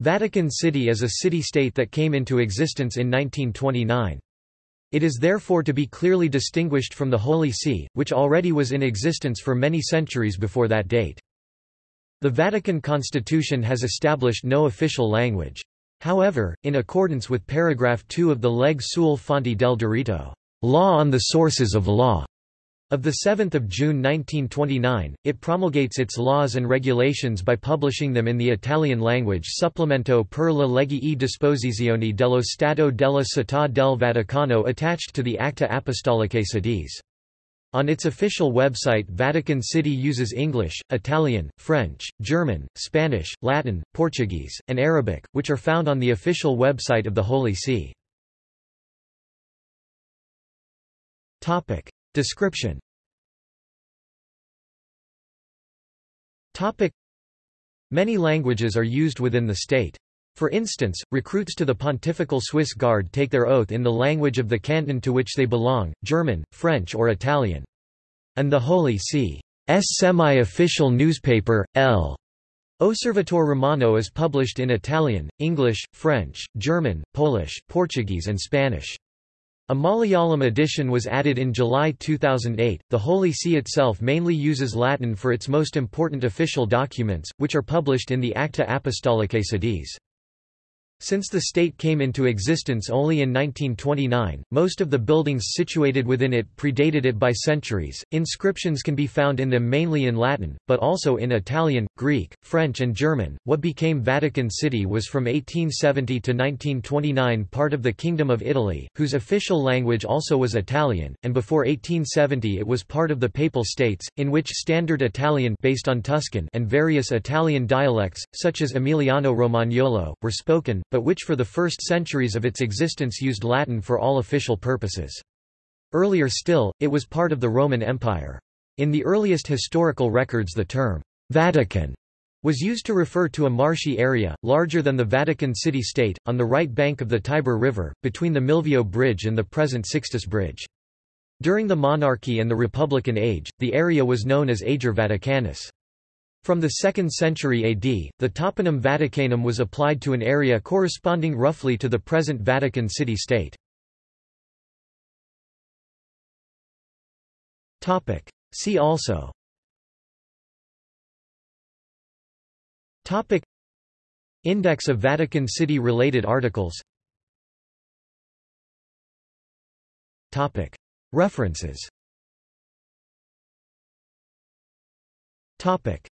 Vatican City is a city-state that came into existence in 1929. It is therefore to be clearly distinguished from the Holy See, which already was in existence for many centuries before that date. The Vatican Constitution has established no official language. However, in accordance with paragraph 2 of the Legge sulle fonti del diritto, law on the sources of law, of 7 June 1929, it promulgates its laws and regulations by publishing them in the Italian language Supplemento per le leggi e disposizioni dello Stato della Città del Vaticano attached to the Acta Apostolicae Sedis. On its official website Vatican City uses English, Italian, French, German, Spanish, Latin, Portuguese, and Arabic, which are found on the official website of the Holy See. Description Many languages are used within the state. For instance, recruits to the Pontifical Swiss Guard take their oath in the language of the canton to which they belong, German, French or Italian. And the Holy See's semi-official newspaper, L. Osservatore Romano is published in Italian, English, French, German, Polish, Portuguese and Spanish. A Malayalam edition was added in July 2008. The Holy See itself mainly uses Latin for its most important official documents, which are published in the Acta Apostolicae Sedis. Since the state came into existence only in 1929, most of the buildings situated within it predated it by centuries. Inscriptions can be found in them mainly in Latin, but also in Italian, Greek, French, and German. What became Vatican City was from 1870 to 1929 part of the Kingdom of Italy, whose official language also was Italian, and before 1870 it was part of the Papal States, in which Standard Italian based on Tuscan and various Italian dialects, such as Emiliano Romagnolo, were spoken but which for the first centuries of its existence used Latin for all official purposes. Earlier still, it was part of the Roman Empire. In the earliest historical records the term, Vatican, was used to refer to a marshy area, larger than the Vatican city-state, on the right bank of the Tiber River, between the Milvio Bridge and the present Sixtus Bridge. During the monarchy and the Republican age, the area was known as Ager Vaticanus. From the 2nd century AD, the toponym Vaticanum was applied to an area corresponding roughly to the present Vatican city-state. See also. Topic. Index of Vatican City related articles. Topic. References. Topic